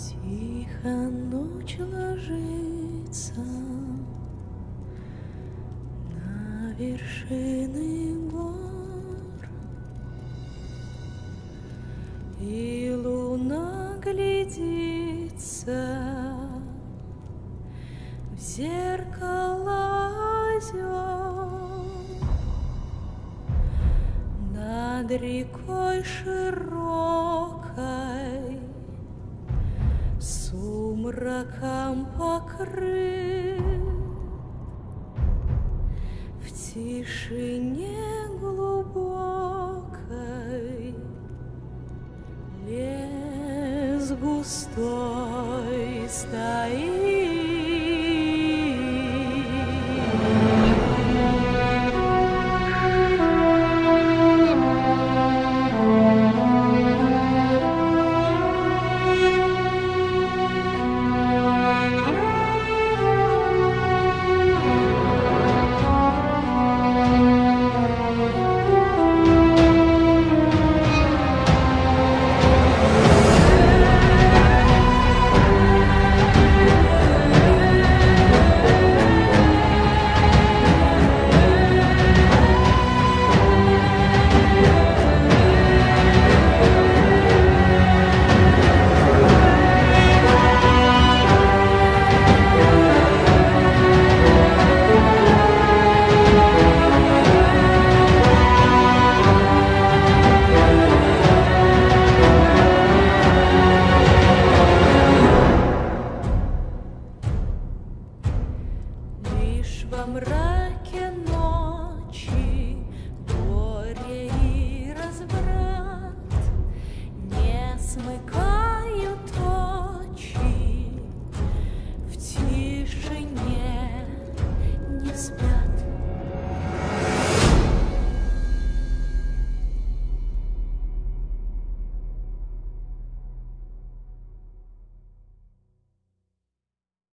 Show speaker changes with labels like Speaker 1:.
Speaker 1: Тихо ночь ложится на вершины гор, И луна глядится в зеркало озер. Над рекой широкой сумраком покрыт. В тишине глубокой лес густой стоит во мраке